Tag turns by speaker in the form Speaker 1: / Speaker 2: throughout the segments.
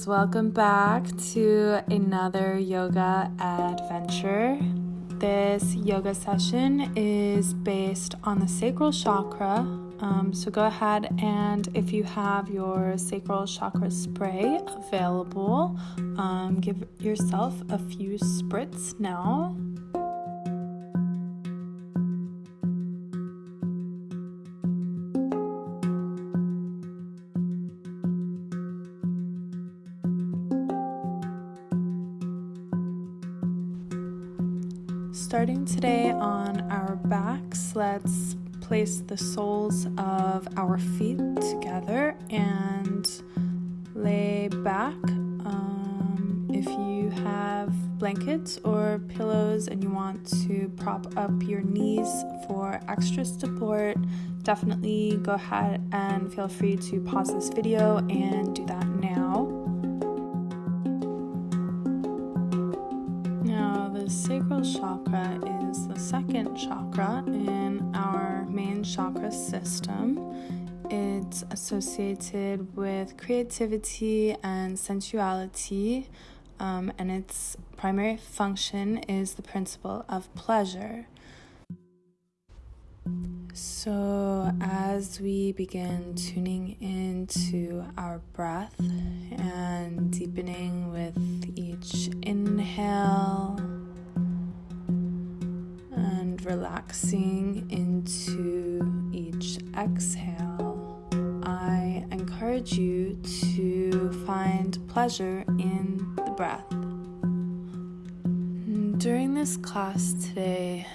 Speaker 1: Guys, welcome back to another yoga adventure. This yoga session is based on the sacral chakra. Um, so go ahead and if you have your sacral chakra spray available, um, give yourself a few spritz now. Let's place the soles of our feet together and lay back. Um, if you have blankets or pillows and you want to prop up your knees for extra support, definitely go ahead and feel free to pause this video and do that now. Now, the sacral chakra is the second chakra in our main chakra system. It's associated with creativity and sensuality, um, and its primary function is the principle of pleasure. So, as we begin tuning into our breath and deepening with each inhale relaxing into each exhale, I encourage you to find pleasure in the breath. During this class today,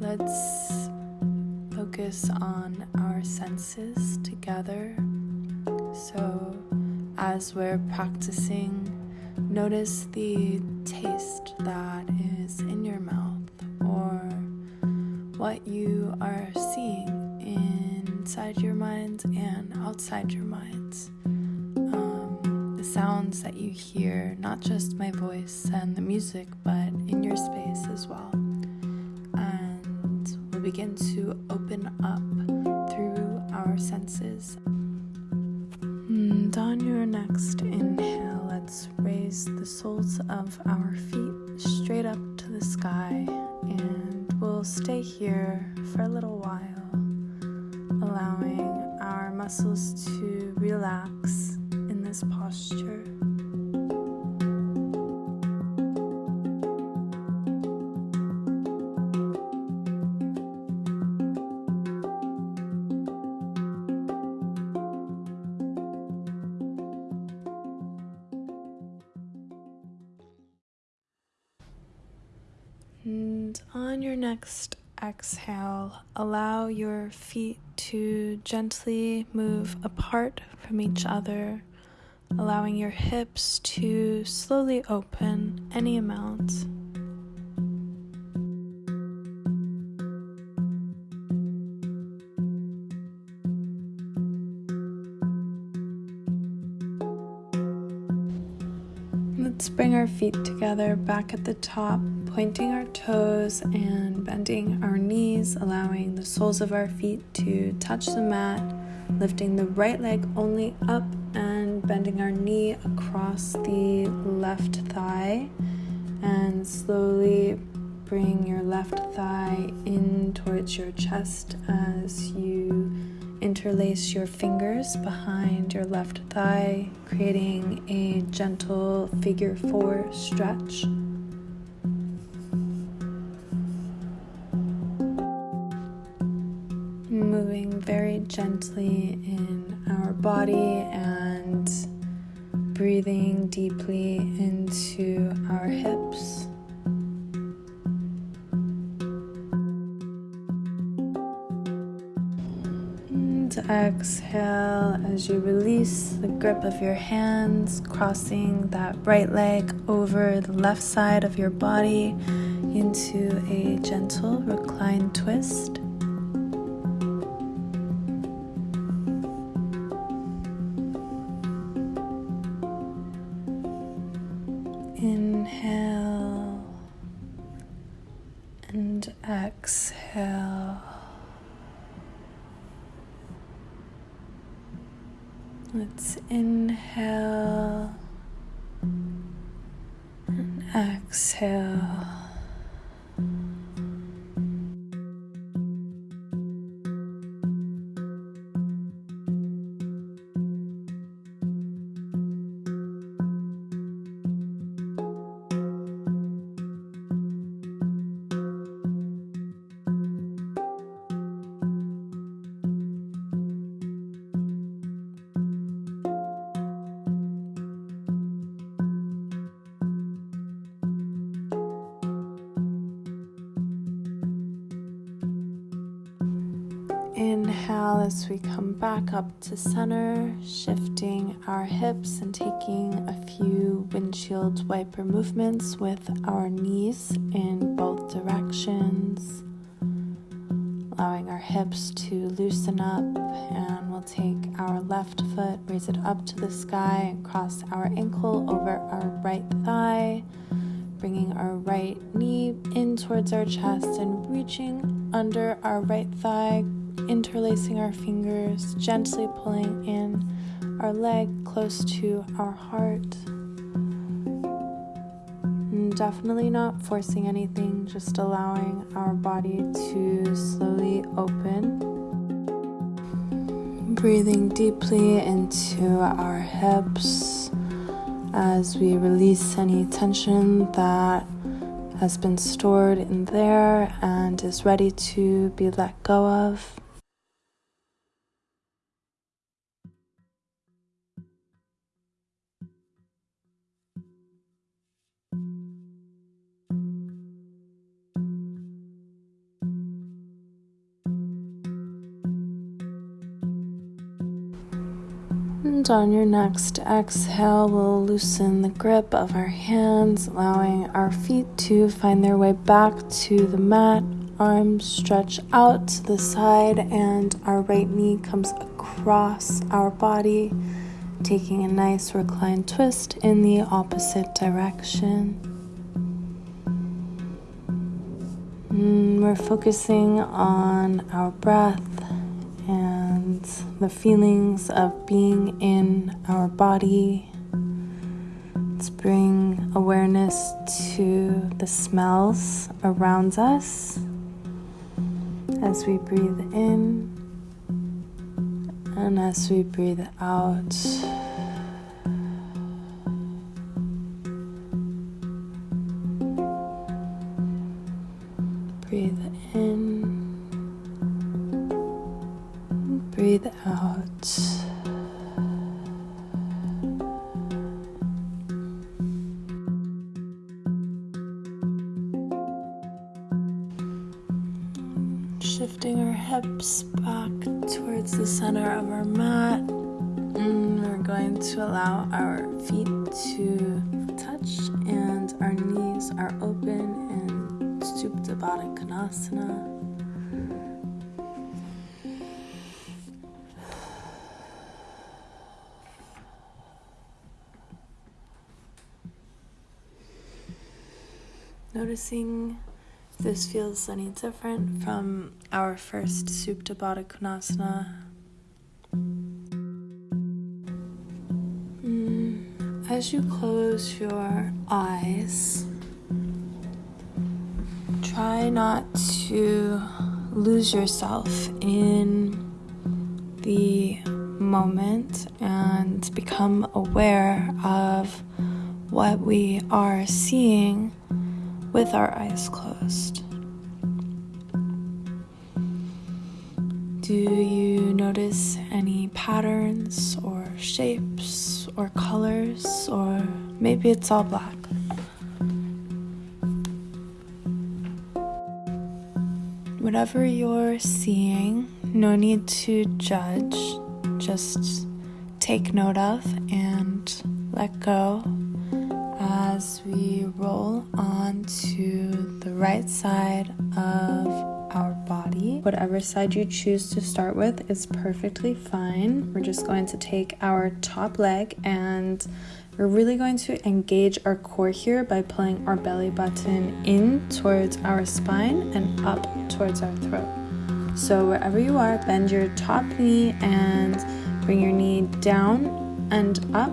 Speaker 1: let's focus on our senses together. So, as we're practicing, notice the taste that is in your mouth what you are seeing inside your mind and outside your minds. Um, the sounds that you hear, not just my voice and the music, but in your space as well. And we'll begin to open up through our senses. And on your next inhale, let's raise the soles of our feet straight up to the sky and we'll stay here for a little while, allowing our muscles to relax in this posture. Your feet to gently move apart from each other, allowing your hips to slowly open any amount. Let's bring our feet together back at the top, pointing our toes and bending our knees, allowing the soles of our feet to touch the mat, lifting the right leg only up and bending our knee across the left thigh, and slowly bring your left thigh in towards your chest as you interlace your fingers behind your left thigh, creating a gentle figure four stretch. Gently in our body and breathing deeply into our hips. And exhale as you release the grip of your hands, crossing that right leg over the left side of your body into a gentle recline twist. Back up to center, shifting our hips and taking a few windshield wiper movements with our knees in both directions. Allowing our hips to loosen up, and we'll take our left foot, raise it up to the sky, and cross our ankle over our right thigh bringing our right knee in towards our chest and reaching under our right thigh, interlacing our fingers, gently pulling in our leg close to our heart. And definitely not forcing anything, just allowing our body to slowly open. Breathing deeply into our hips as we release any tension that has been stored in there and is ready to be let go of. And on your next exhale, we'll loosen the grip of our hands, allowing our feet to find their way back to the mat. Arms stretch out to the side, and our right knee comes across our body, taking a nice reclined twist in the opposite direction. And mm, we're focusing on our breath the feelings of being in our body. Let's bring awareness to the smells around us as we breathe in and as we breathe out. Noticing this feels any different from our first Supta Baddha Konasana. Mm, as you close your eyes, try not to lose yourself in the moment and become aware of what we are seeing with our eyes closed. Do you notice any patterns or shapes or colors, or maybe it's all black? Whatever you're seeing, no need to judge, just take note of and let go as we roll onto the right side of our body. Whatever side you choose to start with is perfectly fine. We're just going to take our top leg and we're really going to engage our core here by pulling our belly button in towards our spine and up towards our throat. So, wherever you are, bend your top knee and bring your knee down and up.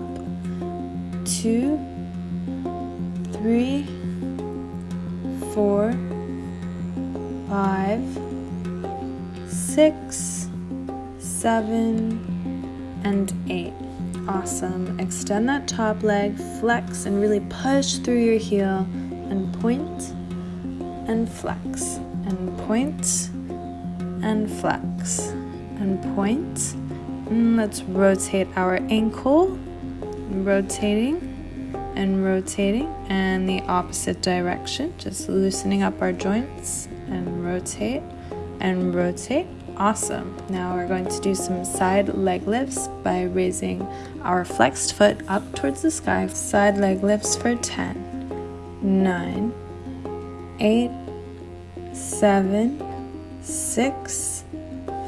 Speaker 1: Two, three, four, five, six, seven, and eight. Awesome. Extend that top leg, flex, and really push through your heel and point and flex and point and flex and point. And let's rotate our ankle, rotating and rotating, and the opposite direction, just loosening up our joints and rotate and rotate. Awesome. Now we're going to do some side leg lifts by raising our flexed foot up towards the sky. Side leg lifts for 10, 9, 8, 7, 6,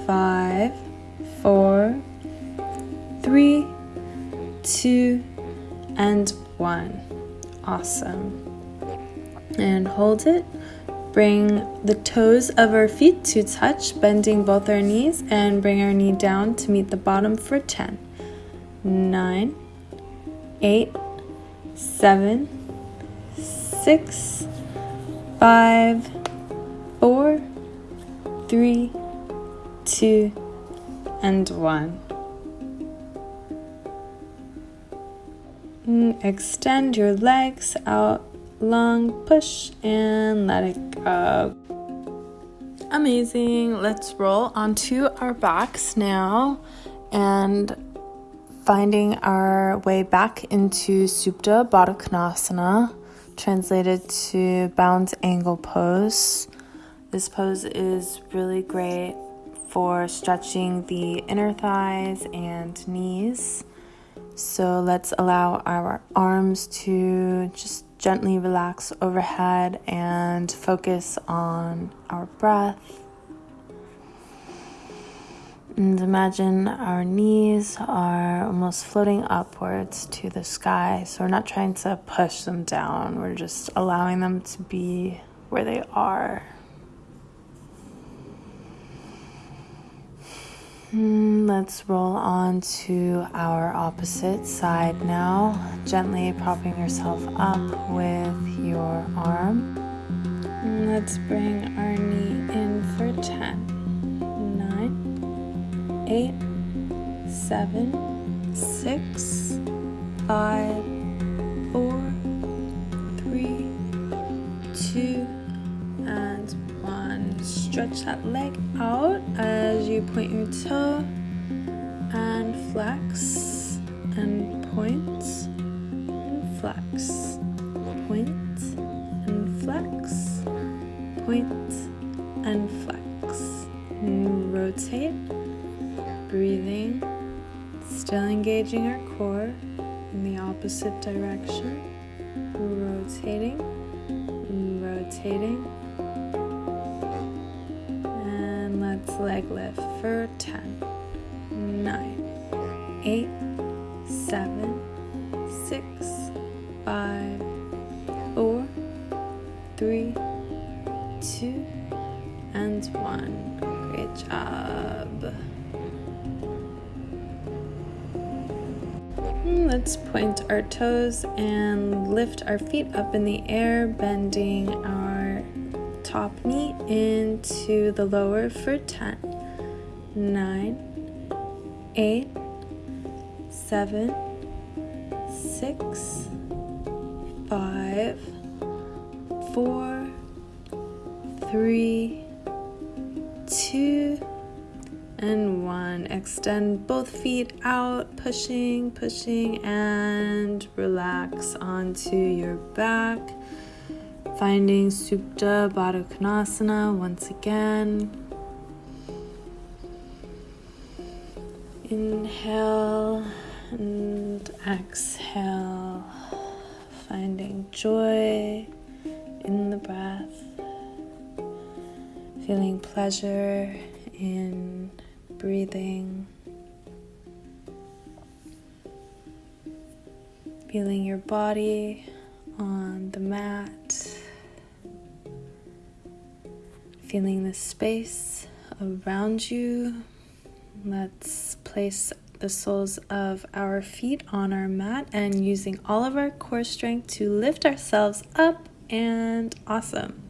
Speaker 1: 5, 4, 3, 2, and 1. Awesome. And hold it. Bring the toes of our feet to touch, bending both our knees, and bring our knee down to meet the bottom for 10, 9, 8, 7, 6, 5, 4, 3, 2, and 1. Extend your legs out long push and let it go. Amazing. Let's roll onto our backs now and finding our way back into Supta Baddha Konasana, translated to bound angle pose. This pose is really great for stretching the inner thighs and knees. So let's allow our arms to just gently relax overhead and focus on our breath. And imagine our knees are almost floating upwards to the sky. So we're not trying to push them down, we're just allowing them to be where they are. Hmm, let's roll on to our opposite side now. Gently propping yourself up with your arm. Let's bring our knee in for 10, 9, 8, 7, 6, 5, 4, 3, 2, stretch that leg out as you point your toe and flex and point and flex, point and flex, point and flex. And rotate, breathing, still engaging our core in the opposite direction, rotating, rotating leg lift for 10, 9, 8, 7, 6, 5, 4, 3, 2, and 1. Great job. Hmm, let's point our toes and lift our feet up in the air, bending our top knee into the lower for 10, 9, 8, 7, 6, 5, 4, 3, 2, and 1. Extend both feet out, pushing, pushing, and relax onto your back. Finding Supta Baddha Konasana once again. Inhale and exhale. Finding joy in the breath. Feeling pleasure in breathing. Feeling your body on the mat feeling the space around you. Let's place the soles of our feet on our mat and using all of our core strength to lift ourselves up and awesome.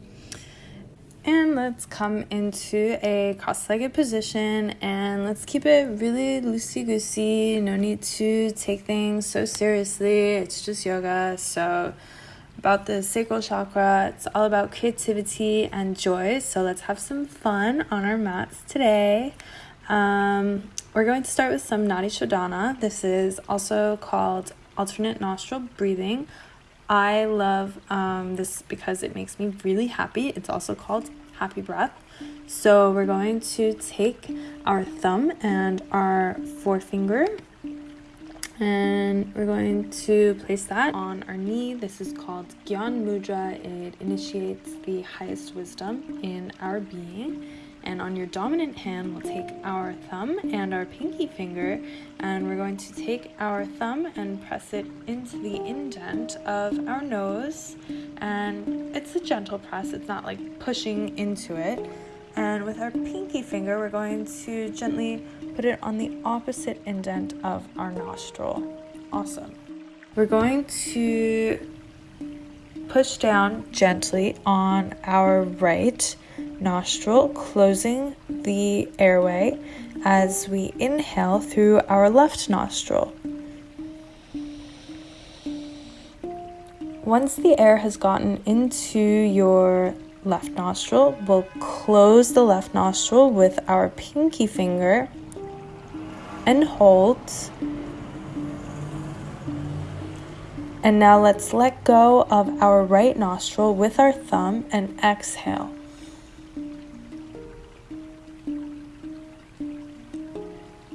Speaker 1: And let's come into a cross legged position and let's keep it really loosey goosey. No need to take things so seriously. It's just yoga. So, about the sacral chakra, it's all about creativity and joy. So, let's have some fun on our mats today. Um, we're going to start with some Nadi Shodhana. This is also called alternate nostril breathing. I love um, this because it makes me really happy. It's also called happy breath. So we're going to take our thumb and our forefinger and we're going to place that on our knee. This is called Gyan Mudra. It initiates the highest wisdom in our being. And on your dominant hand, we'll take our thumb and our pinky finger, and we're going to take our thumb and press it into the indent of our nose. And it's a gentle press, it's not like pushing into it. And with our pinky finger, we're going to gently put it on the opposite indent of our nostril. Awesome. We're going to push down gently on our right nostril, closing the airway as we inhale through our left nostril. Once the air has gotten into your left nostril, we'll close the left nostril with our pinky finger and hold. And now let's let go of our right nostril with our thumb and exhale.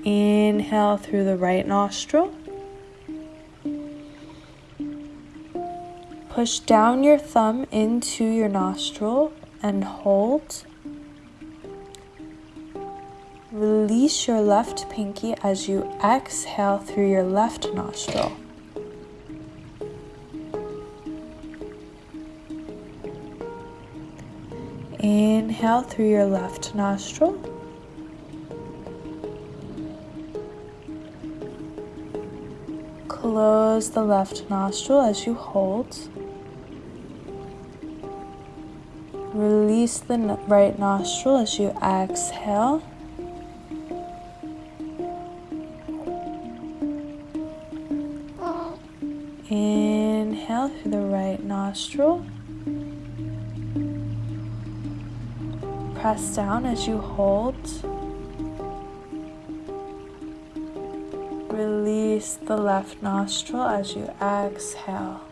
Speaker 1: Inhale through the right nostril. Push down your thumb into your nostril and hold. Release your left pinky as you exhale through your left nostril. Inhale through your left nostril. Close the left nostril as you hold. Release the right nostril as you exhale. Inhale through the right nostril. Press down as you hold. Release the left nostril as you exhale.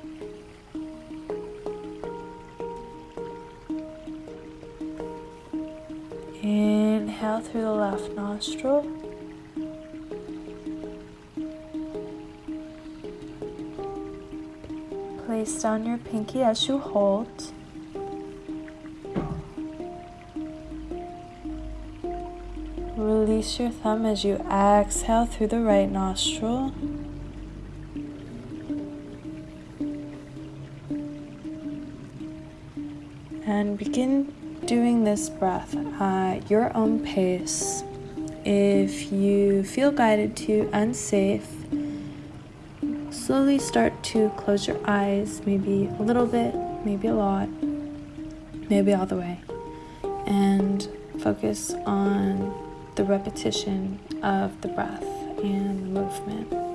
Speaker 1: Inhale through the left nostril. Place down your pinky as you hold. Release your thumb as you exhale through the right nostril. And begin doing this breath at your own pace. If you feel guided to unsafe, slowly start to close your eyes, maybe a little bit, maybe a lot, maybe all the way, and focus on the repetition of the breath and movement.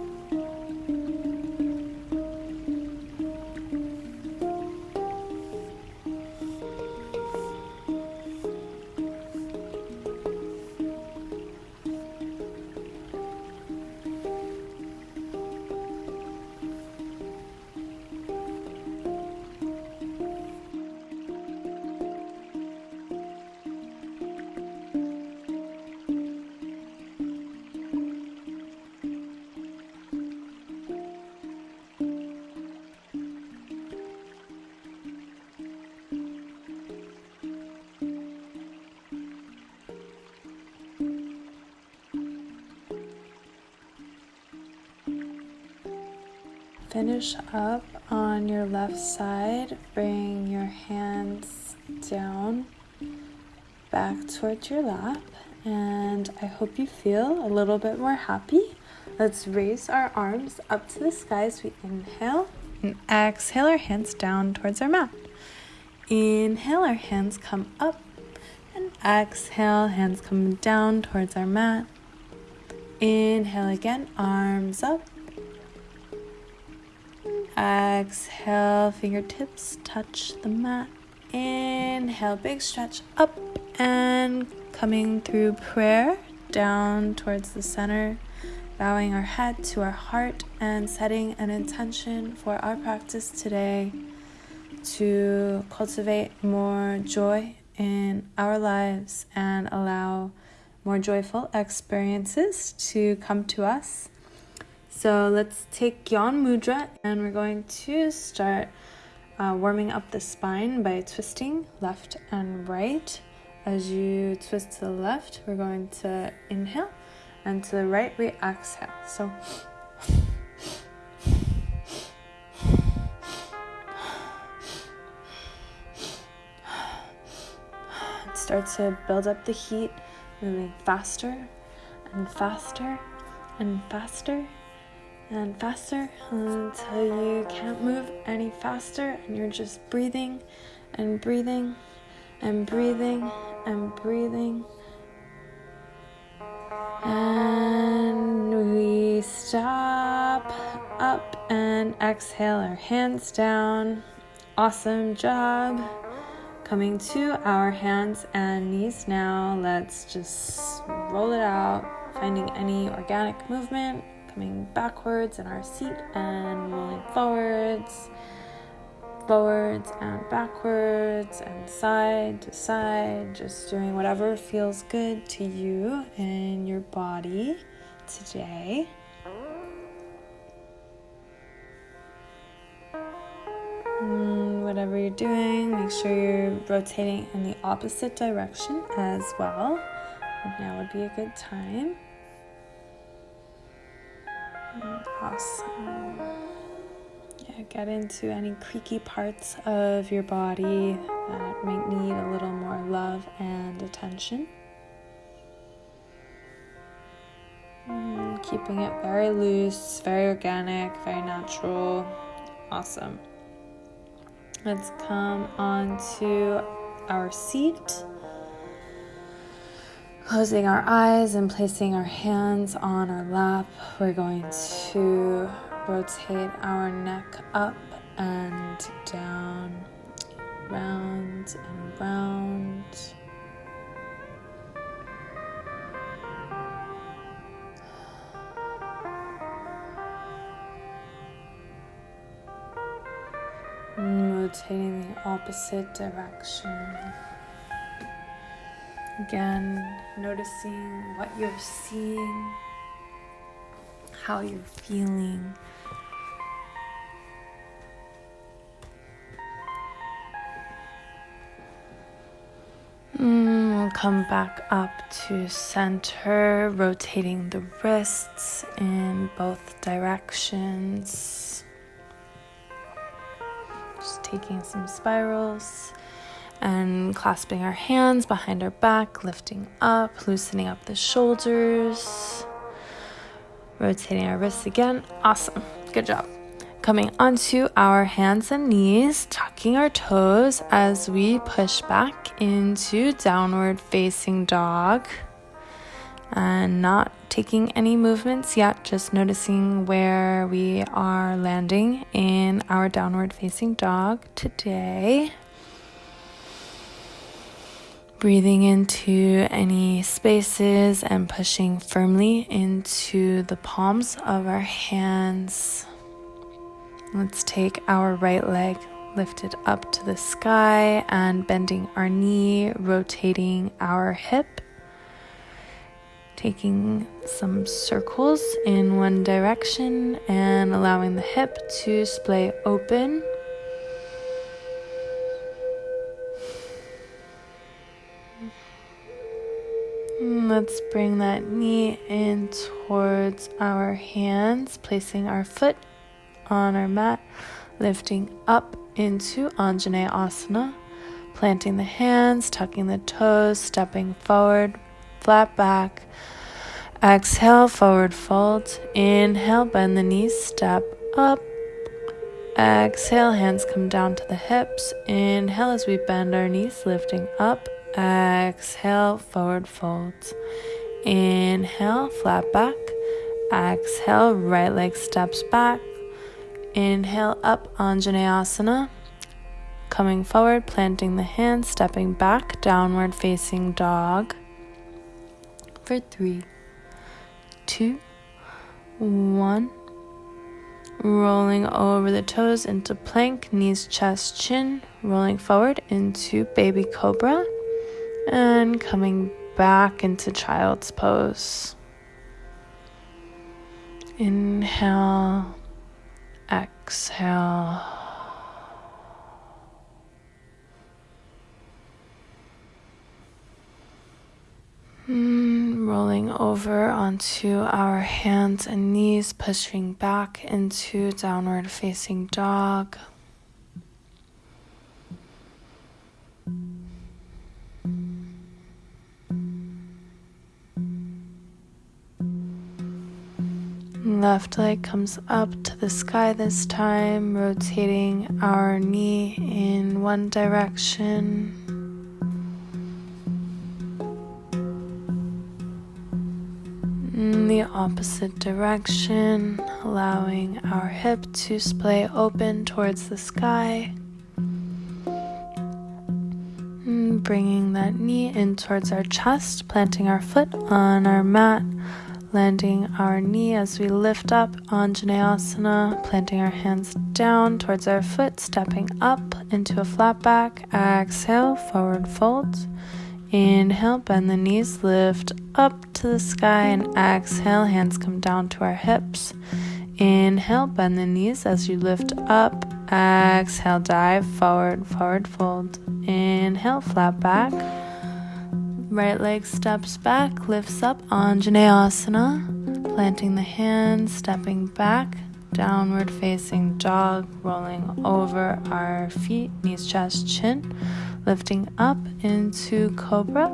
Speaker 1: Finish up on your left side. Bring your hands down back towards your lap. And I hope you feel a little bit more happy Let's raise our arms up to the sky as we inhale and exhale our hands down towards our mat. Inhale, our hands come up and exhale, hands come down towards our mat. Inhale again, arms up. Exhale, fingertips touch the mat. Inhale, big stretch up and coming through prayer down towards the center, bowing our head to our heart and setting an intention for our practice today to cultivate more joy in our lives and allow more joyful experiences to come to us. So let's take Gyan Mudra and we're going to start uh, warming up the spine by twisting left and right. As you twist to the left, we're going to inhale, and to the right, we exhale. So start to build up the heat, moving faster and faster and faster and faster until you can't move any faster and you're just breathing and breathing and breathing and breathing. And we stop up and exhale our hands down. Awesome job. Coming to our hands and knees now. Let's just roll it out, finding any organic movement, coming backwards in our seat and rolling forwards forwards and backwards and side to side, just doing whatever feels good to you and your body today. And whatever you're doing, make sure you're rotating in the opposite direction as well. Now would be a good time. Awesome. Yeah, get into any creaky parts of your body that might need a little more love and attention. Mm, keeping it very loose, very organic, very natural. Awesome. Let's come onto our seat. Closing our eyes and placing our hands on our lap, we're going to rotate our neck up and down, round and round. Rotating the opposite direction. Again, noticing what you're seeing, how you're feeling. Mm, we'll come back up to center, rotating the wrists in both directions. Just taking some spirals and clasping our hands behind our back, lifting up, loosening up the shoulders, rotating our wrists again. Awesome. Good job. Coming onto our hands and knees, tucking our toes as we push back into downward facing dog. And not taking any movements yet, just noticing where we are landing in our downward facing dog today. Breathing into any spaces and pushing firmly into the palms of our hands. Let's take our right leg lifted up to the sky and bending our knee, rotating our hip. Taking some circles in one direction and allowing the hip to splay open Let's bring that knee in towards our hands, placing our foot on our mat, lifting up into Anjaneyasana, Asana, planting the hands, tucking the toes, stepping forward, flat back. Exhale, forward fold. Inhale, bend the knees, step up. Exhale, hands come down to the hips. Inhale as we bend our knees, lifting up. Exhale, forward fold. Inhale, flat back. Exhale, right leg steps back. Inhale, up, Anjaneyasana. Coming forward, planting the hands, stepping back, downward facing dog. For three, two, one. Rolling over the toes into plank, knees, chest, chin. Rolling forward into baby cobra. And coming back into child's pose. Inhale, exhale. Mm, rolling over onto our hands and knees, pushing back into downward facing dog. Left leg comes up to the sky this time, rotating our knee in one direction. in the opposite direction, allowing our hip to splay open towards the sky. And bringing that knee in towards our chest, planting our foot on our mat, landing our knee as we lift up Anjaneyasana, planting our hands down towards our foot, stepping up into a flat back. Exhale, forward fold. Inhale, bend the knees, lift up to the sky, and exhale, hands come down to our hips. Inhale, bend the knees as you lift up. Exhale, dive forward, forward fold. Inhale, flat back. Right leg steps back, lifts up, Anjaneyasana. Planting the hands, stepping back, downward facing dog, rolling over our feet, knees, chest, chin lifting up into cobra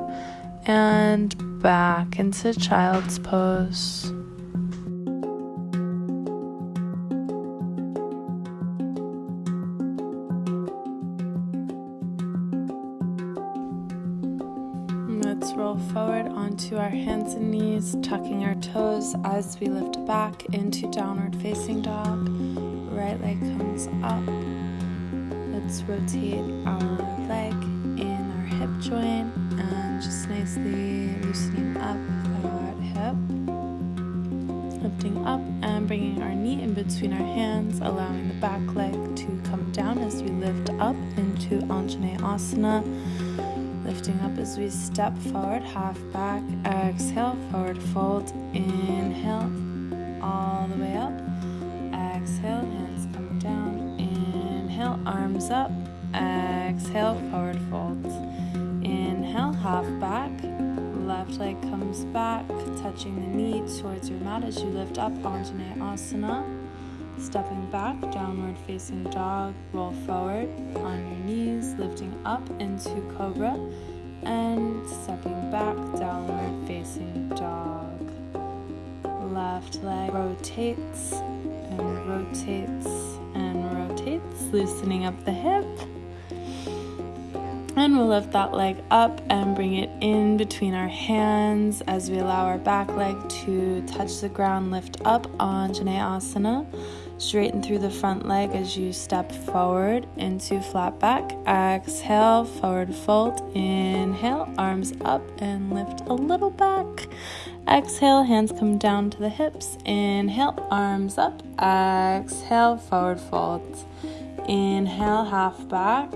Speaker 1: and back into child's pose. Forward onto our hands and knees, tucking our toes as we lift back into downward facing dog. Right leg comes up. Let's rotate our leg in our hip joint and just nicely loosening up that hip. Lifting up and bringing our knee in between our hands, allowing the back leg to come down as we lift up into Anjaneyasana. Lifting up as we step forward, half back, exhale, forward fold, inhale, all the way up. Exhale, hands come down, inhale, arms up, Exhale, forward fold. Inhale, half back. Left leg comes back, touching the knee towards your mat as you lift up Anjaneyasana. Stepping back, downward facing dog, roll forward on your knees, lifting up into cobra, and stepping back, downward facing dog. Left leg rotates and rotates and rotates, loosening up the hip. And we'll lift that leg up and bring it in between our hands as we allow our back leg to touch the ground. Lift up Anjaneyasana. Straighten through the front leg as you step forward into flat back. Exhale, forward fold. Inhale, arms up and lift a little back. Exhale, hands come down to the hips. Inhale, arms up. Exhale, forward fold. Inhale, half back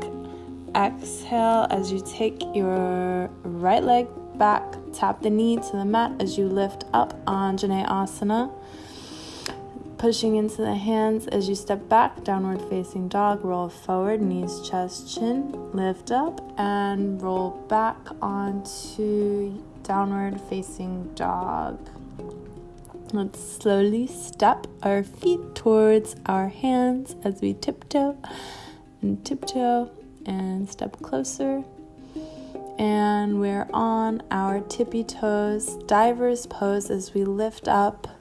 Speaker 1: exhale as you take your right leg back, tap the knee to the mat as you lift up Anjaneyasana. Pushing into the hands as you step back, downward facing dog, roll forward, knees, chest, chin, lift up, and roll back onto downward facing dog. Let's slowly step our feet towards our hands as we tiptoe and tiptoe and step closer. And we're on our tippy toes, diver's pose as we lift up,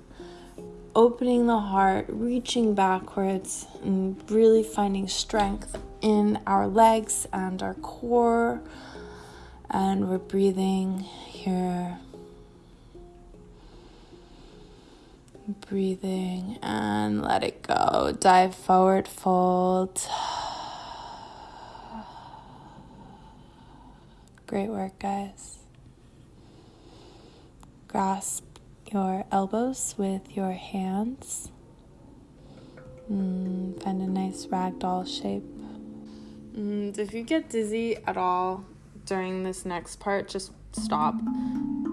Speaker 1: opening the heart, reaching backwards, and really finding strength in our legs and our core. And we're breathing here. Breathing and let it go. Dive forward, fold. Great work, guys. Grasp your elbows with your hands. Mm, find a nice ragdoll shape. And if you get dizzy at all during this next part, just stop.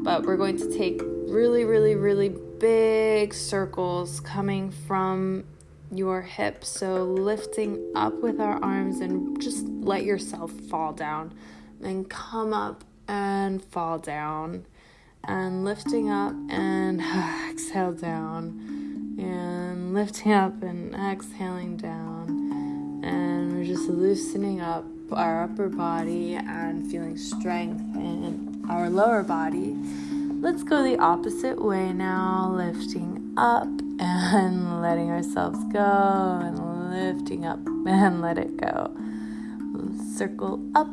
Speaker 1: But we're going to take really, really, really big circles coming from your hips. So lifting up with our arms and just let yourself fall down and come up and fall down and lifting up and exhale down. And lifting up and exhaling down. And we're just loosening up our upper body and feeling strength in our lower body. Let's go the opposite way now lifting up and letting ourselves go and lifting up and let it go. Circle up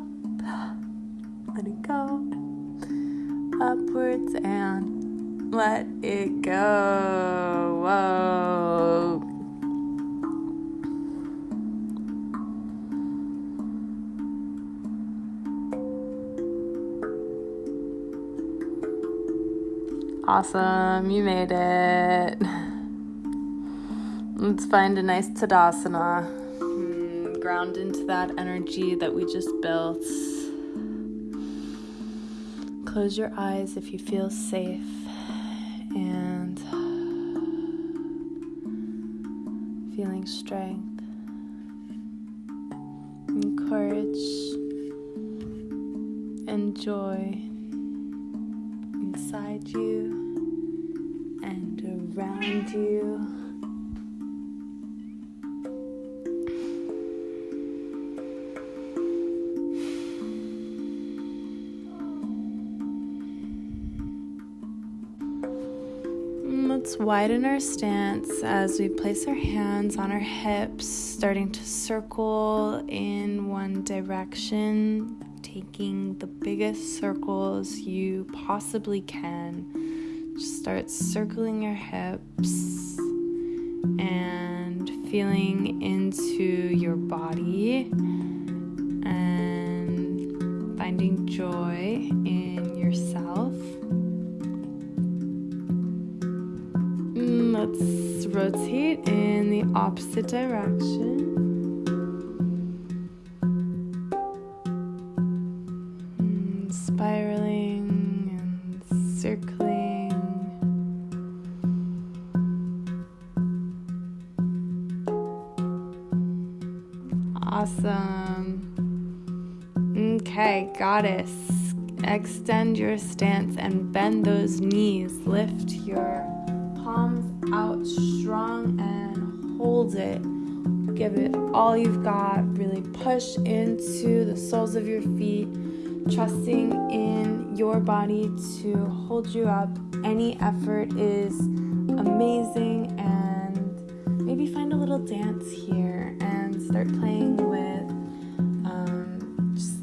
Speaker 1: let it go. Upwards and let it go. Whoa. Awesome, you made it. Let's find a nice Tadasana. Hmm, ground into that energy that we just built. Close your eyes if you feel safe. And feeling strength. And courage and joy inside you and around you. Widen our stance as we place our hands on our hips, starting to circle in one direction, taking the biggest circles you possibly can. Just start circling your hips and feeling into your body and finding joy in yourself. Rotate in the opposite direction. And spiraling and circling. Awesome. Okay, goddess. Extend your stance and bend those knees. Lift your push into the soles of your feet, trusting in your body to hold you up. Any effort is amazing, and maybe find a little dance here and start playing with um, just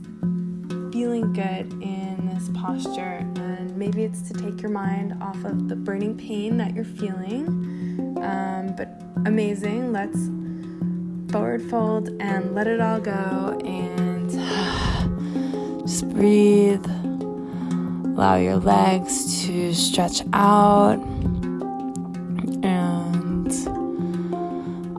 Speaker 1: feeling good in this posture. And maybe it's to take your mind off of the burning pain that you're feeling um, but amazing. Let's forward fold and let it all go and just breathe. Allow your legs to stretch out. And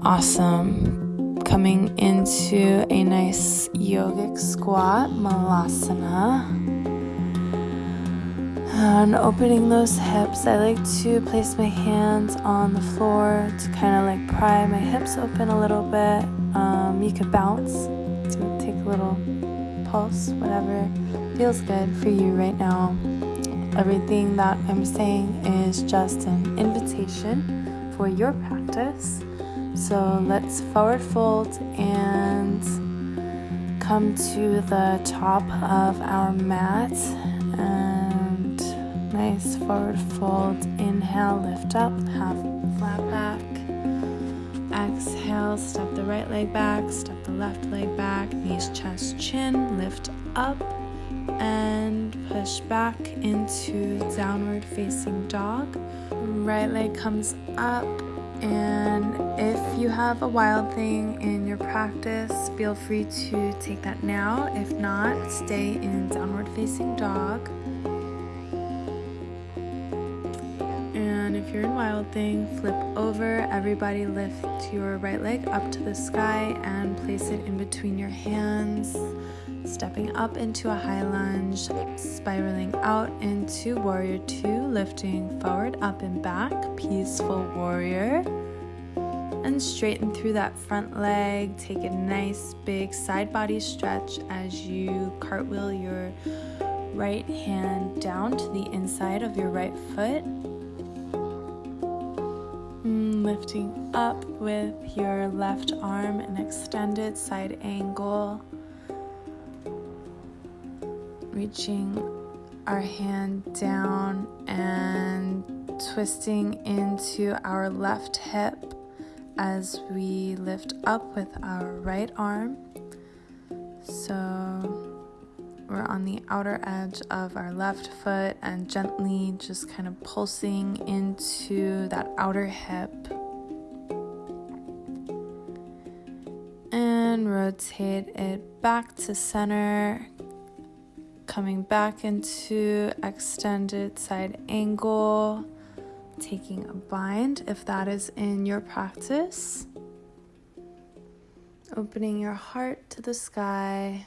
Speaker 1: awesome. Coming into a nice yogic squat, malasana. And opening those hips, I like to place my hands on the floor to kind of like pry my hips open a little bit. Um, you could bounce to take a little pulse, whatever feels good for you right now. Everything that I'm saying is just an invitation for your practice. So let's forward fold and come to the top of our mat nice forward fold. Inhale, lift up, half flat back. Exhale, step the right leg back, step the left leg back, knees, chest, chin, lift up and push back into downward facing dog. Right leg comes up, and if you have a wild thing in your practice, feel free to take that now. If not, stay in downward facing dog. Wild thing, flip over. Everybody lift your right leg up to the sky and place it in between your hands stepping up into a high lunge, spiraling out into warrior two, lifting forward, up and back, peaceful warrior. And straighten through that front leg. Take a nice big side body stretch as you cartwheel your right hand down to the inside of your right foot. Lifting up with your left arm, an extended side angle reaching our hand down and twisting into our left hip as we lift up with our right arm. So we're on the outer edge of our left foot and gently just kind of pulsing into that outer hip. And rotate it back to center, coming back into extended side angle, taking a bind if that is in your practice. Opening your heart to the sky.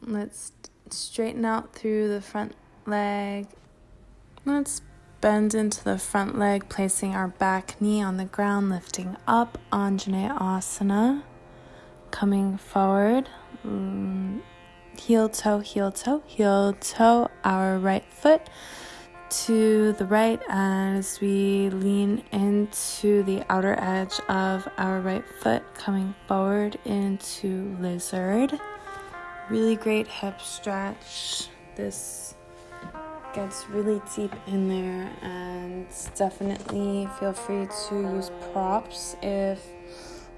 Speaker 1: Let's straighten out through the front leg. Let's bend into the front leg, placing our back knee on the ground, lifting up, Anjaneyasana. Coming forward, mm, heel toe, heel toe, heel toe, our right foot to the right as we lean into the outer edge of our right foot, coming forward into lizard. Really great hip stretch. This gets really deep in there, and definitely feel free to use props if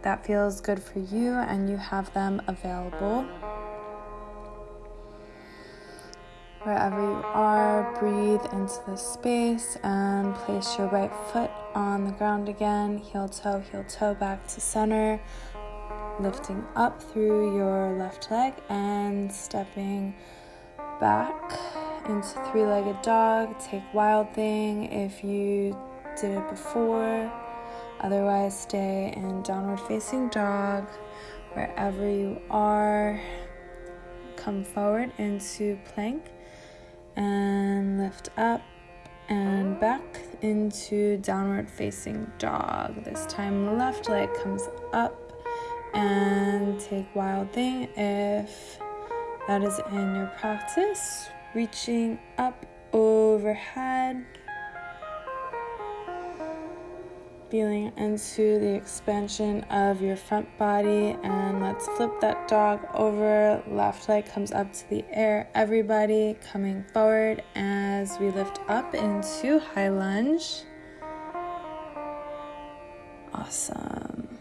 Speaker 1: that feels good for you and you have them available. Wherever you are, breathe into the space and place your right foot on the ground again. Heel toe, heel toe back to center. Lifting up through your left leg and stepping back into three legged dog. Take wild thing if you did it before. Otherwise, stay in downward facing dog wherever you are. Come forward into plank and lift up and back into downward facing dog. This time left leg comes up and take wild thing if that is in your practice. Reaching up overhead feeling into the expansion of your front body. And let's flip that dog over. Left leg comes up to the air. Everybody coming forward as we lift up into high lunge. Awesome.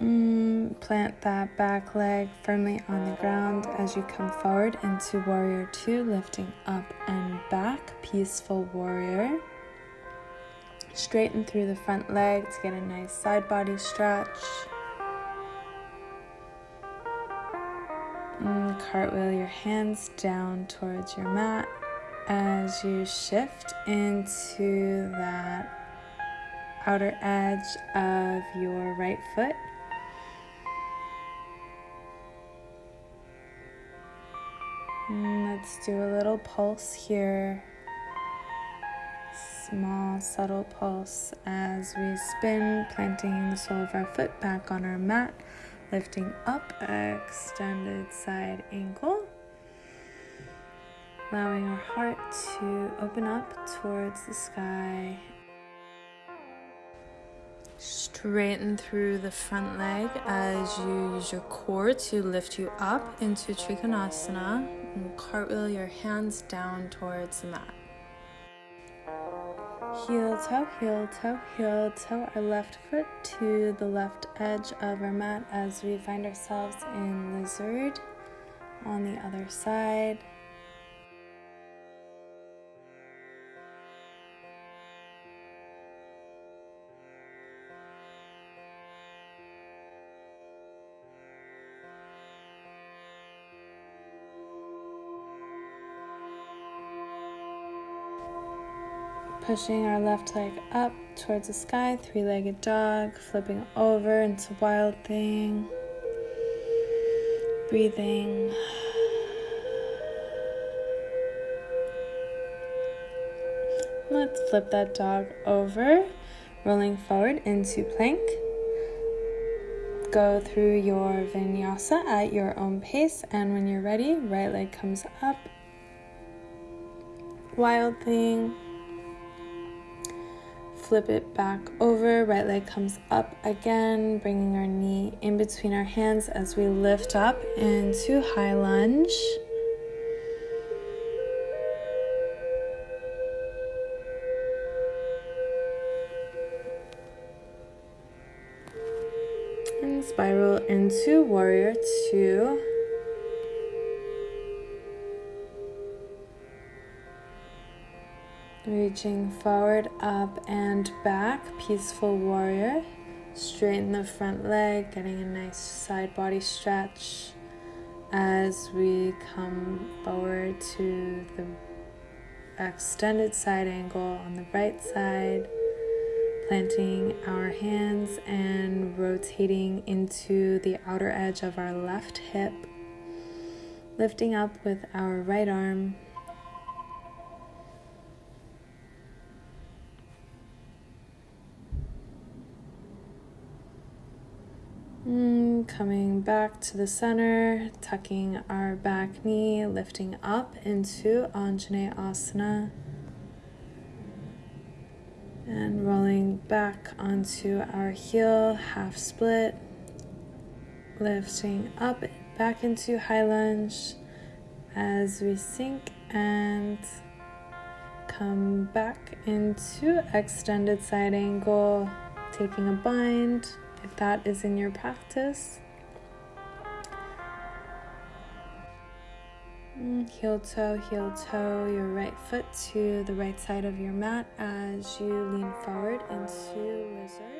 Speaker 1: Mm, plant that back leg firmly on the ground as you come forward into warrior two, lifting up and back, peaceful warrior. Straighten through the front leg to get a nice side body stretch. Mm, cartwheel your hands down towards your mat as you shift into that outer edge of your right foot. Mm, let's do a little pulse here. Small, subtle pulse as we spin, planting the sole of our foot back on our mat, lifting up, extended side angle. Allowing our heart to open up towards the sky. Straighten through the front leg as you use your core to lift you up into Trikonasana and cartwheel your hands down towards the mat. Heel toe, heel toe, heel toe our left foot to the left edge of our mat as we find ourselves in lizard on the other side. Pushing our left leg up towards the sky, three legged dog, flipping over into wild thing. Breathing. Let's flip that dog over, rolling forward into plank. Go through your vinyasa at your own pace, and when you're ready, right leg comes up. Wild thing flip it back over, right leg comes up again, bringing our knee in between our hands as we lift up into high lunge. And spiral into warrior two. Reaching forward, up, and back. Peaceful warrior. Straighten the front leg, getting a nice side body stretch as we come forward to the extended side angle on the right side. Planting our hands and rotating into the outer edge of our left hip. Lifting up with our right arm coming back to the center, tucking our back knee, lifting up into Anjaneyasana. And rolling back onto our heel, half split. Lifting up, back into high lunge as we sink and come back into extended side angle, taking a bind if that is in your practice. Mm, heel toe, heel toe, your right foot to the right side of your mat as you lean forward into lizard.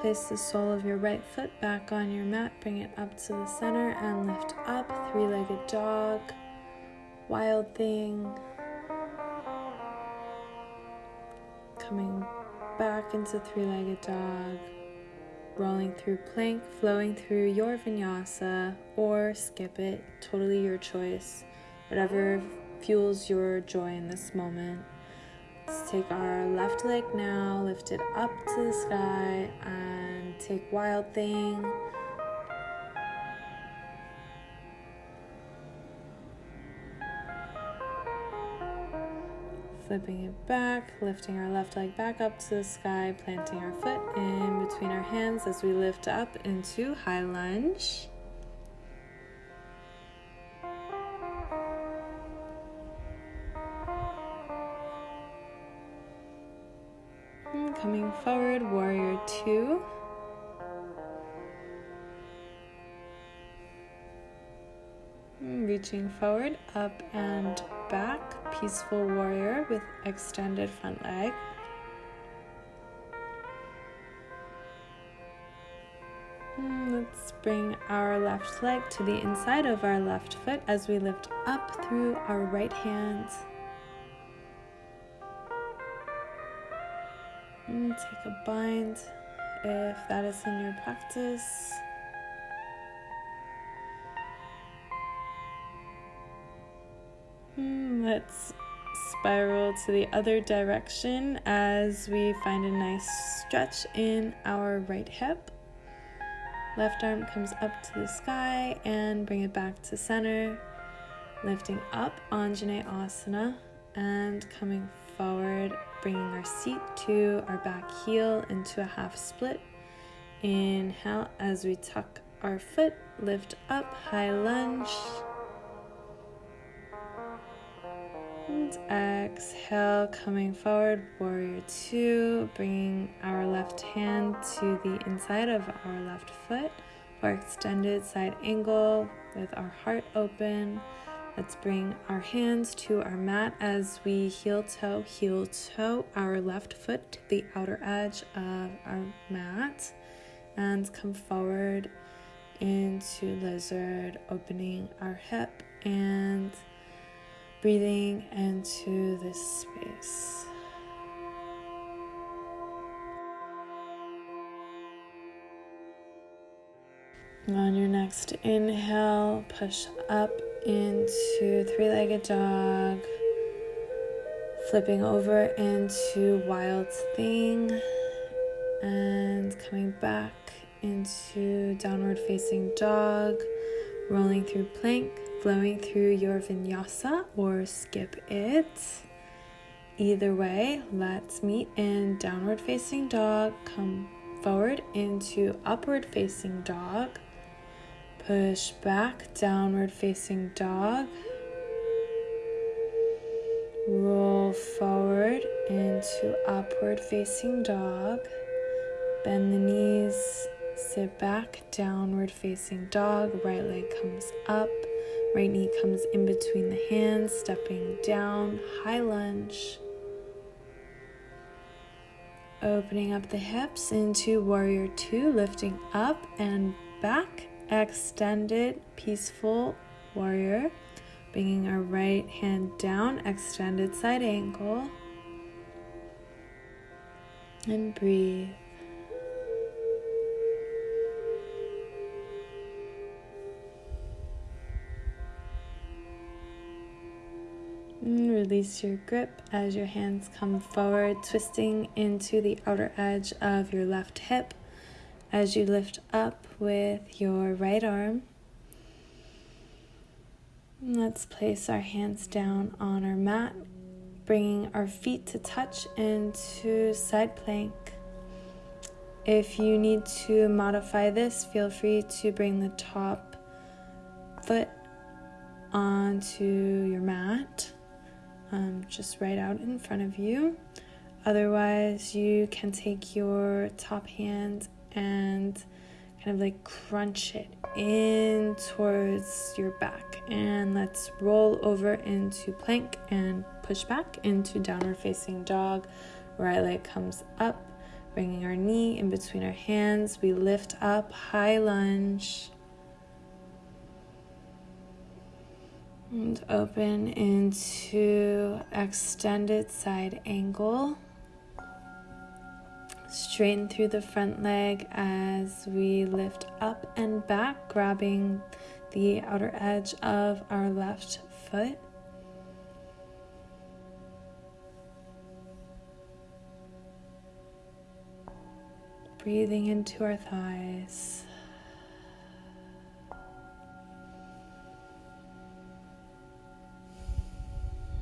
Speaker 1: Place the sole of your right foot back on your mat. Bring it up to the center and lift up. Three legged dog. Wild thing. Coming back into three legged dog. Rolling through plank, flowing through your vinyasa, or skip it. Totally your choice. Whatever fuels your joy in this moment. Let's take our left leg now, lift it up to the sky, and take Wild Thing. Flipping it back, lifting our left leg back up to the sky, planting our foot in between our hands as we lift up into high lunge. Two. Reaching forward, up and back, peaceful warrior with extended front leg. Hmm, let's bring our left leg to the inside of our left foot as we lift up through our right hand. And take a bind if that is in your practice. Hmm, let's spiral to the other direction as we find a nice stretch in our right hip. Left arm comes up to the sky and bring it back to center. Lifting up Anjaneyasana and coming forward, bringing our seat to our back heel into a half split. Inhale as we tuck our foot, lift up, high lunge. And exhale, coming forward, warrior two, bringing our left hand to the inside of our left foot for extended side angle with our heart open. Let's bring our hands to our mat as we heel toe, heel toe our left foot to the outer edge of our mat and come forward into lizard, opening our hip and breathing into this space. On your next inhale, push up into three legged dog, flipping over into wild thing, and coming back into downward facing dog, rolling through plank, flowing through your vinyasa or skip it. Either way, let's meet in downward facing dog, come forward into upward facing dog Push back, downward facing dog. Roll forward into upward facing dog. Bend the knees, sit back, downward facing dog. Right leg comes up, right knee comes in between the hands, stepping down, high lunge. Opening up the hips into warrior two, lifting up and back extended peaceful warrior, bringing our right hand down, extended side angle, and breathe. Release your grip as your hands come forward, twisting into the outer edge of your left hip as you lift up with your right arm. Let's place our hands down on our mat, bringing our feet to touch into side plank. If you need to modify this, feel free to bring the top foot onto your mat, um, just right out in front of you. Otherwise, you can take your top hand and kind of like crunch it in towards your back. And let's roll over into plank and push back into downward facing dog. Right leg comes up, bringing our knee in between our hands. We lift up, high lunge. And open into extended side angle. Straighten through the front leg as we lift up and back, grabbing the outer edge of our left foot. Breathing into our thighs.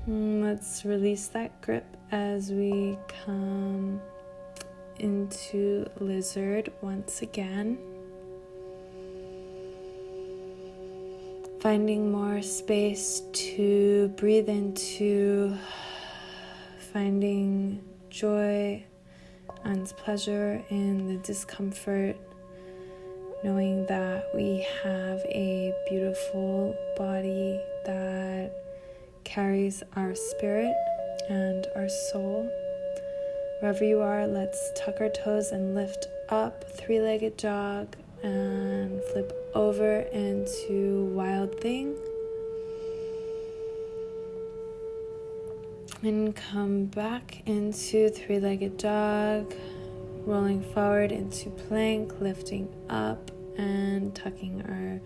Speaker 1: Hmm, let's release that grip as we come into lizard once again. Finding more space to breathe into, finding joy and pleasure in the discomfort, knowing that we have a beautiful body that carries our spirit and our soul. Wherever you are, let's tuck our toes and lift up, three legged dog, and flip over into wild thing. And come back into three legged dog, rolling forward into plank, lifting up and tucking our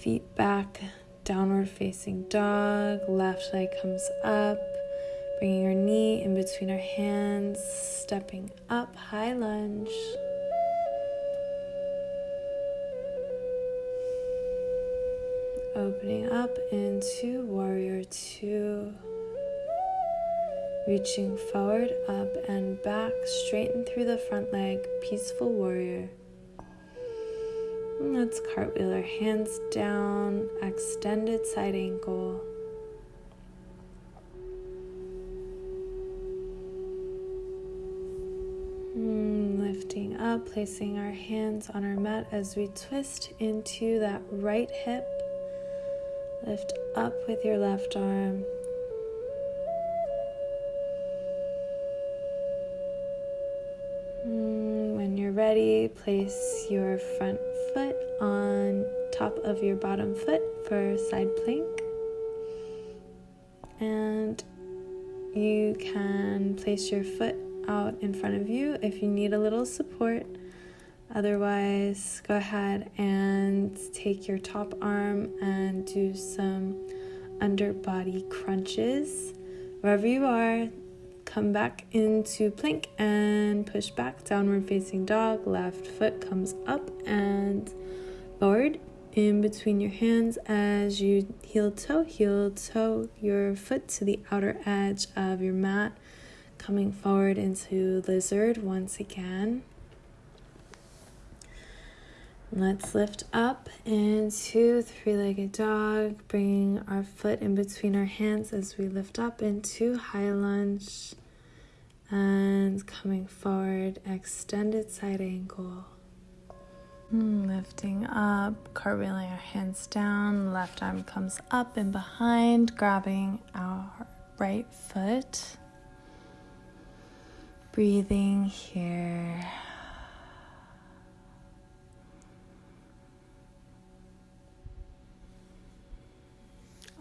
Speaker 1: feet back, downward facing dog, left leg comes up Bringing our knee in between our hands, stepping up, high lunge. Opening up into warrior two. Reaching forward, up and back, straighten through the front leg, peaceful warrior. Let's cartwheel our hands down, extended side angle. Up, placing our hands on our mat as we twist into that right hip. Lift up with your left arm. Hmm, when you're ready, place your front foot on top of your bottom foot for side plank. And you can place your foot out in front of you if you need a little support. Otherwise, go ahead and take your top arm and do some underbody crunches. Wherever you are, come back into plank and push back, downward facing dog. Left foot comes up and forward in between your hands as you heel toe, heel toe your foot to the outer edge of your mat coming forward into lizard once again. Let's lift up into three legged dog, bringing our foot in between our hands as we lift up into high lunge and coming forward, extended side angle. Hmm, lifting up, cartwheeling our hands down, left arm comes up and behind, grabbing our right foot breathing here.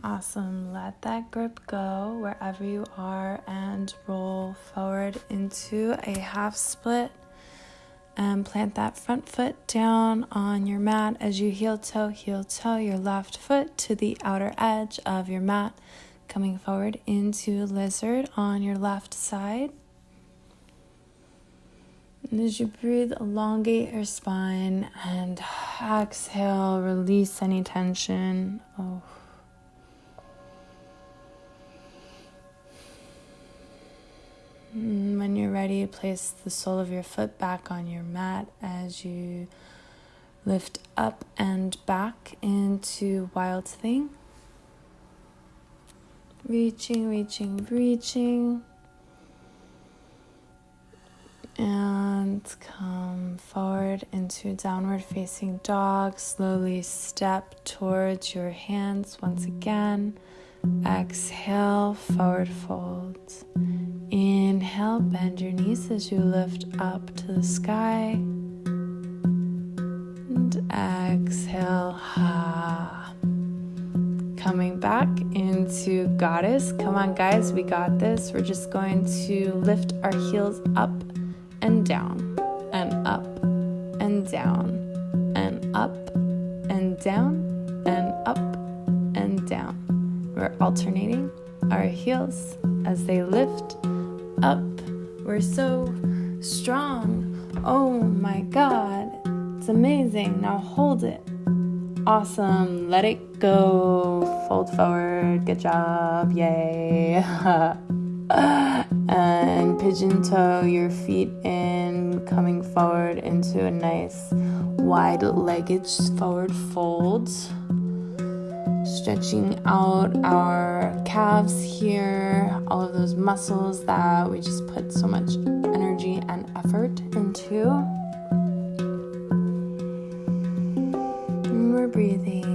Speaker 1: Awesome. Let that grip go wherever you are and roll forward into a half split. And plant that front foot down on your mat as you heel toe, heel toe your left foot to the outer edge of your mat, coming forward into lizard on your left side. And as you breathe, elongate your spine and exhale, release any tension. Oh. when you're ready, place the sole of your foot back on your mat as you lift up and back into Wild Thing. Reaching, reaching, reaching and come forward into downward facing dog. Slowly step towards your hands once again. Exhale, forward fold. Inhale, bend your knees as you lift up to the sky. And exhale, ha. Coming back into goddess. Come on, guys, we got this. We're just going to lift our heels up and down, and up and down, and up and down, and up and down. We're alternating our heels as they lift up. We're so strong. Oh my God, it's amazing. Now hold it. Awesome. Let it go. Fold forward. Good job. Yay. and pigeon toe your feet in, coming forward into a nice wide legged forward fold. Stretching out our calves here, all of those muscles that we just put so much energy and effort into. And we're breathing.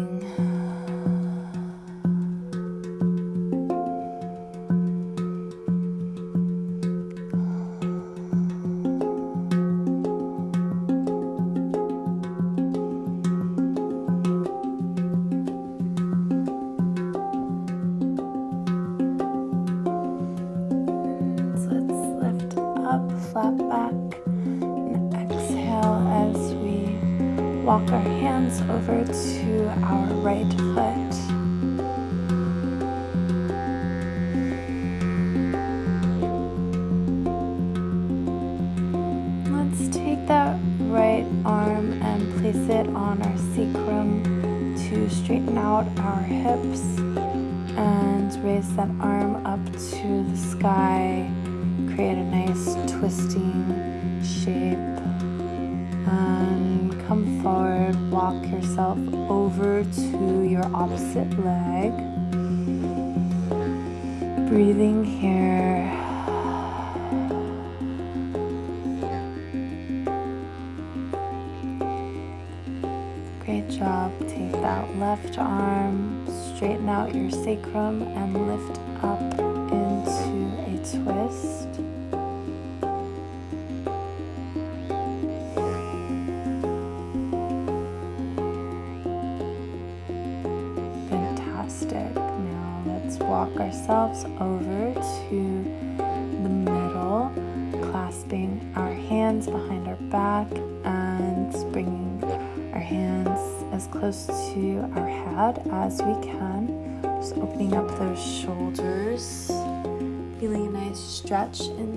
Speaker 1: As we can. Just opening up those shoulders, feeling a nice stretch in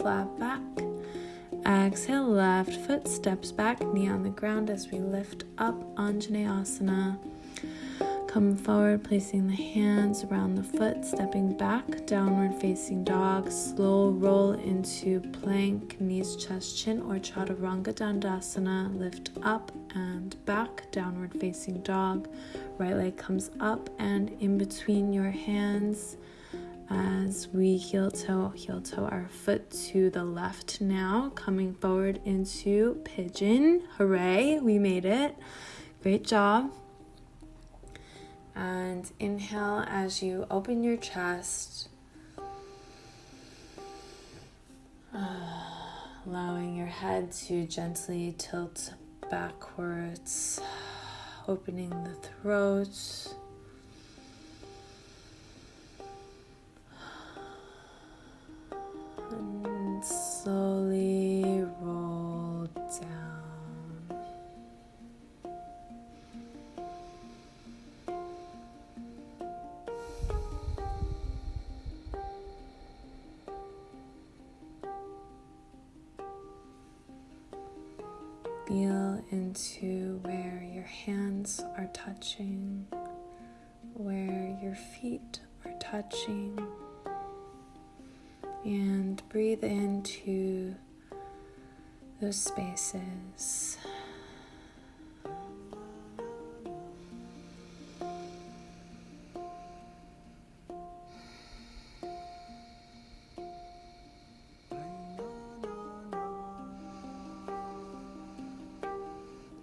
Speaker 1: flat back. Exhale, left foot steps back, knee on the ground as we lift up Anjaneyasana. Come forward, placing the hands around the foot, stepping back, downward facing dog. Slow roll into plank, knees, chest, chin, or chaturanga dandasana. Lift up and back, downward facing dog. Right leg comes up and in between your hands as we heel toe, heel toe our foot to the left now, coming forward into pigeon. Hooray, we made it. Great job. And inhale as you open your chest, allowing your head to gently tilt backwards, opening the throat. And slowly roll down. Feel into where your hands are touching, where your feet are touching, and breathe into those spaces.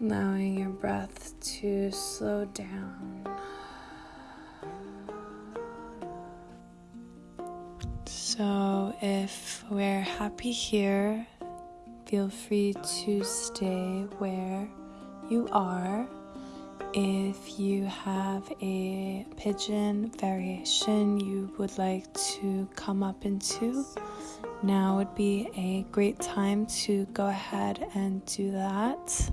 Speaker 1: Allowing your breath to slow down. If we're happy here, feel free to stay where you are. If you have a pigeon variation you would like to come up into, now would be a great time to go ahead and do that.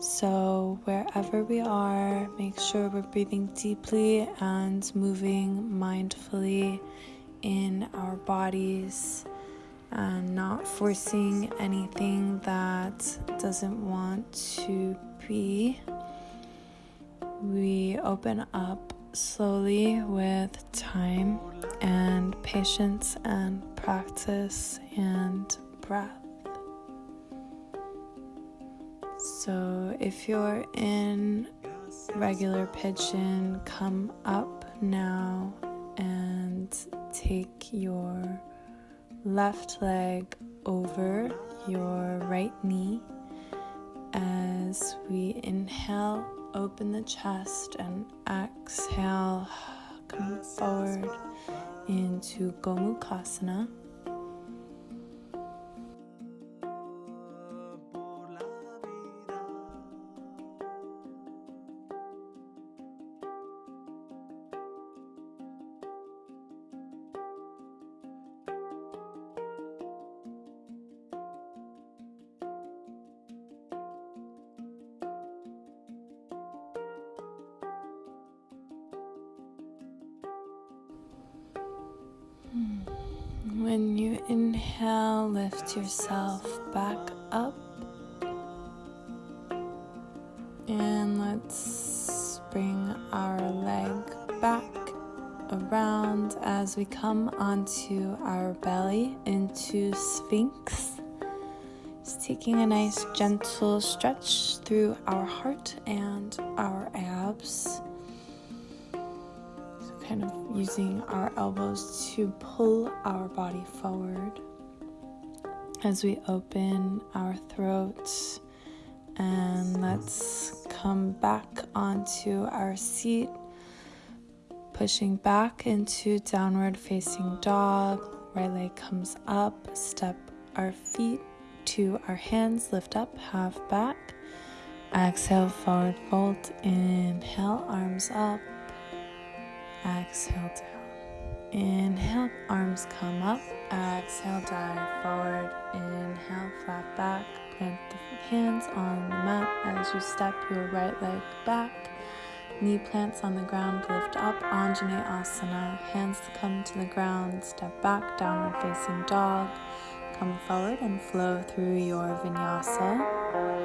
Speaker 1: So, wherever we are, make sure we're breathing deeply and moving mindfully in our bodies and not forcing anything that doesn't want to be. We open up slowly with time and patience and practice and breath. So, if you're in regular pigeon, come up now and take your left leg over your right knee as we inhale, open the chest, and exhale, come forward into Gomukhasana. Yourself back up. And let's bring our leg back around as we come onto our belly into Sphinx. Just taking a nice gentle stretch through our heart and our abs. Kind of using our elbows to pull our body forward as we open our throat. And let's come back onto our seat pushing back into downward facing dog. Right leg comes up, step our feet to our hands, lift up, half back. Exhale, forward fold. Inhale, arms up. Exhale, down. Inhale, arms come up. Exhale, dive forward. Inhale, flat back. Plant the hands on the mat as you step your right leg back Knee plants on the ground, lift up, Anjaneyasana. Hands come to the ground, step back, downward facing dog. Come forward and flow through your vinyasa.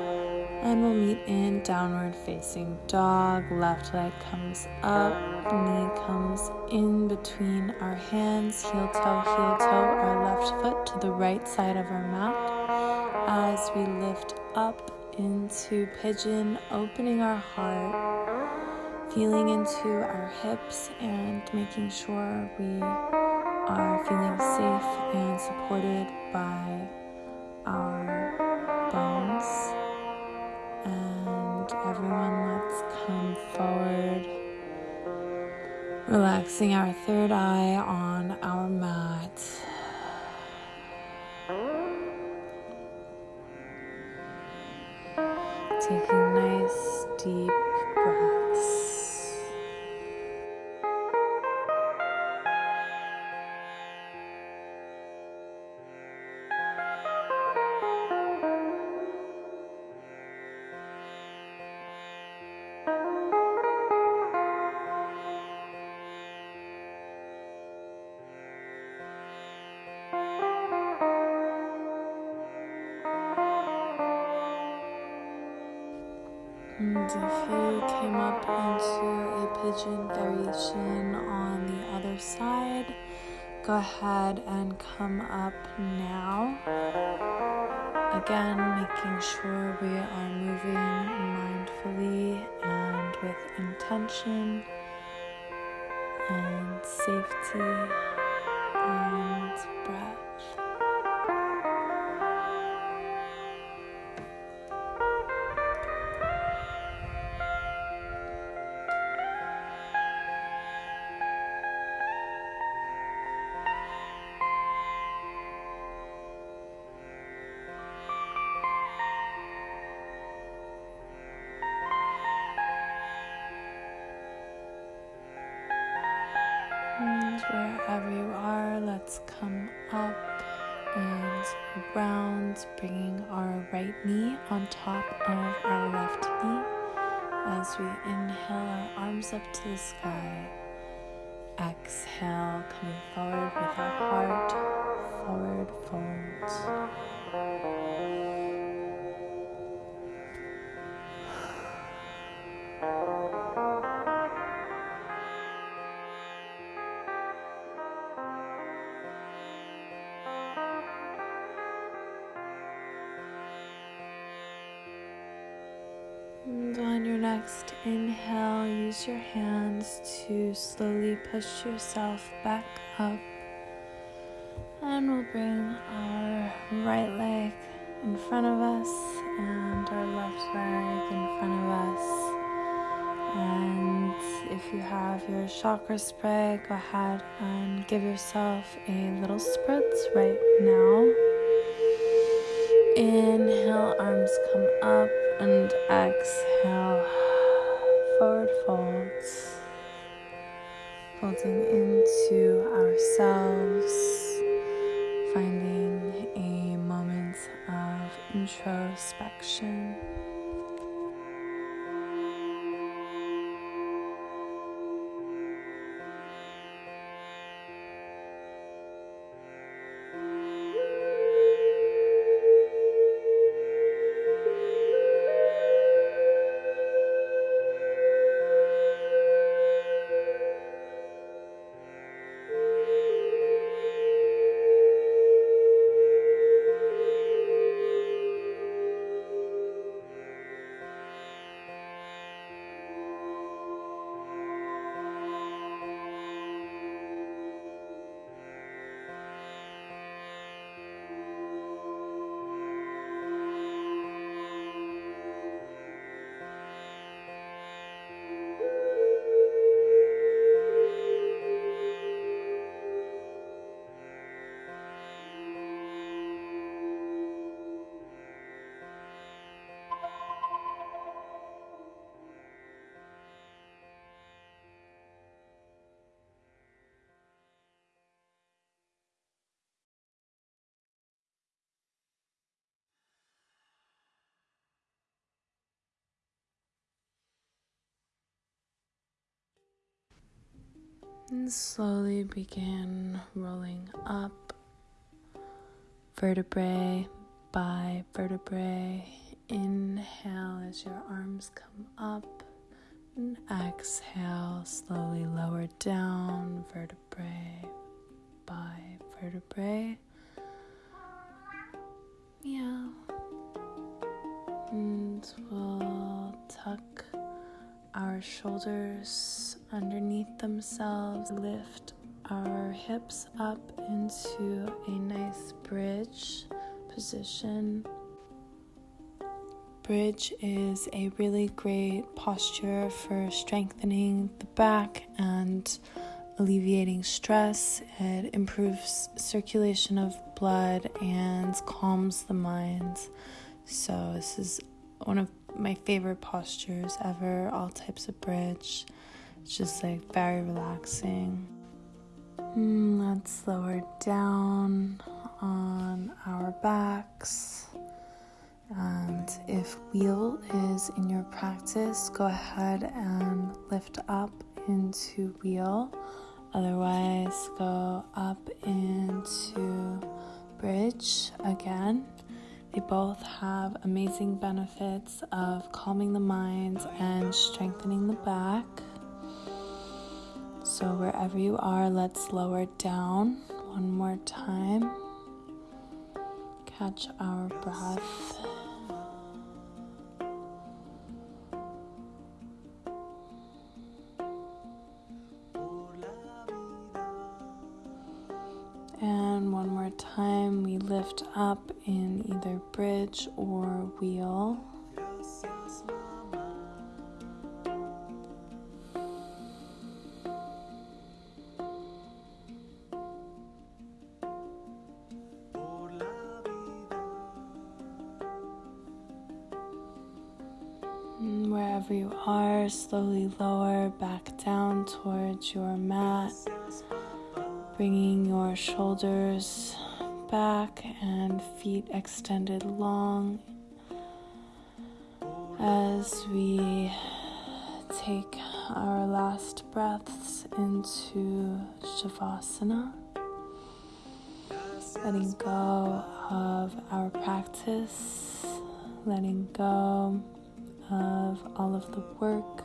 Speaker 1: And we'll meet in downward facing dog. Left leg comes up, knee comes in between our hands, heel toe, heel toe, our left foot to the right side of our mat. As we lift up into pigeon, opening our heart feeling into our hips and making sure we are feeling safe and supported by our bones. And everyone, let's come forward, relaxing our third eye on our mat. Taking nice, deep breaths. If you came up into a pigeon variation on the other side, go ahead and come up now. Again, making sure we are moving mindfully and with intention and safety and breath. Let's come up and around, bringing our right knee on top of our left knee as we inhale our arms up to the sky. Exhale, coming forward with our heart, forward fold. Yourself back up. And we'll bring our right leg in front of us and our left leg in front of us. And if you have your chakra spray, go ahead and give yourself a little spritz right now. Inhale, arms come up and exhale, forward folds, folding into ourselves, finding a moment of introspection. And slowly begin rolling up vertebrae by vertebrae. Inhale as your arms come up, and exhale, slowly lower down vertebrae by vertebrae. Yeah. And we'll tuck our shoulders underneath themselves, lift our hips up into a nice bridge position. Bridge is a really great posture for strengthening the back and alleviating stress. It improves circulation of blood and calms the mind. So, this is one of my favorite postures ever, all types of bridge. It's just like very relaxing. Mm, let's lower down on our backs. And if wheel is in your practice, go ahead and lift up into wheel. Otherwise, go up into bridge again. They both have amazing benefits of calming the mind and strengthening the back. So, wherever you are, let's lower down one more time. Catch our breath. And one more time, we lift up in either bridge or wheel. Wherever you are, slowly lower back down towards your mat bringing your shoulders back and feet extended long. As we take our last breaths into Shavasana, letting go of our practice, letting go of all of the work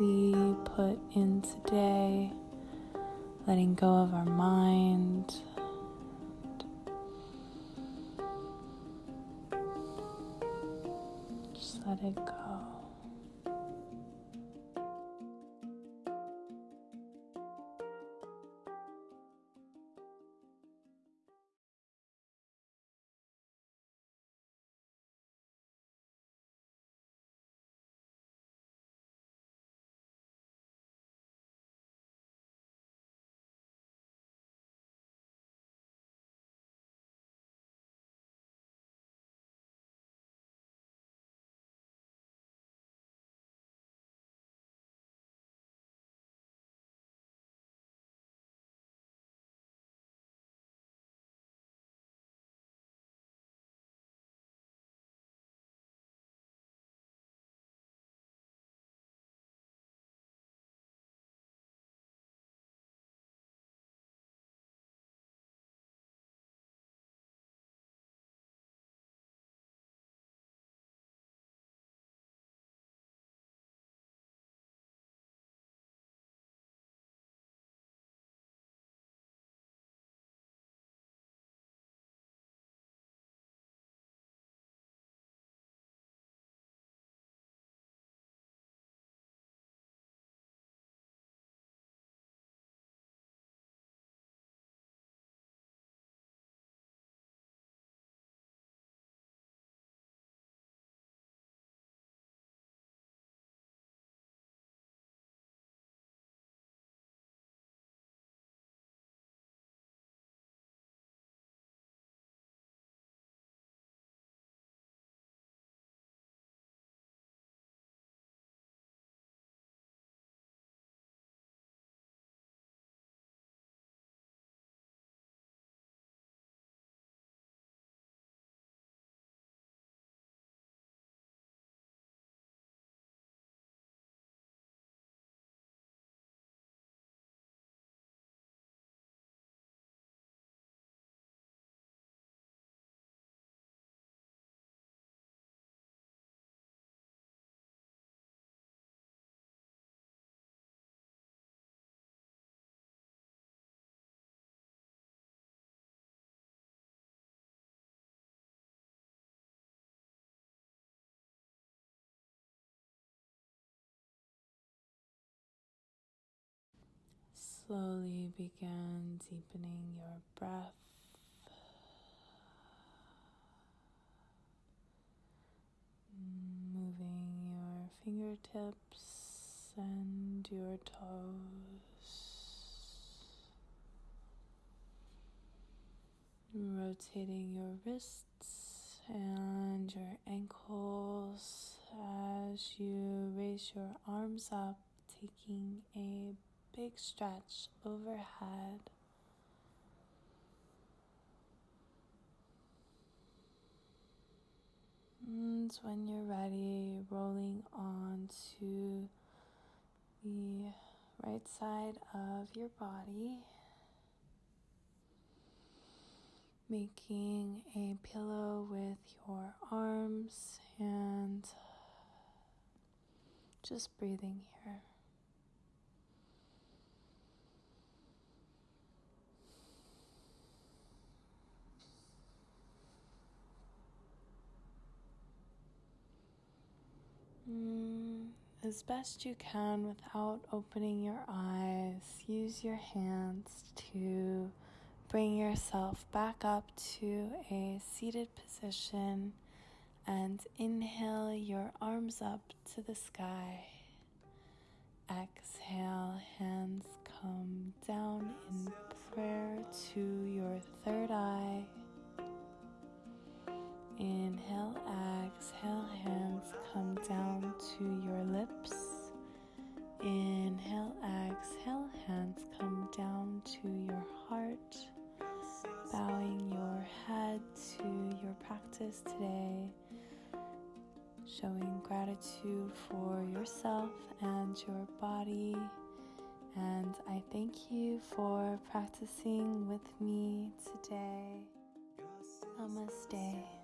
Speaker 1: we put in today letting go of our mind. Just let it go. Slowly begin deepening your breath. Moving your fingertips and your toes. Rotating your wrists and your ankles as you raise your arms up, taking a big stretch overhead. And when you're ready, rolling onto the right side of your body, making a pillow with your arms and just breathing here. Mm, as best you can without opening your eyes, use your hands to bring yourself back up to a seated position and inhale your arms up to the sky. Exhale, hands come down in prayer to your third eye. Inhale, exhale, hands come down to your lips. Inhale, exhale, hands come down to your heart. Bowing your head to your practice today. Showing gratitude for yourself and your body. And I thank you for practicing with me today. Namaste.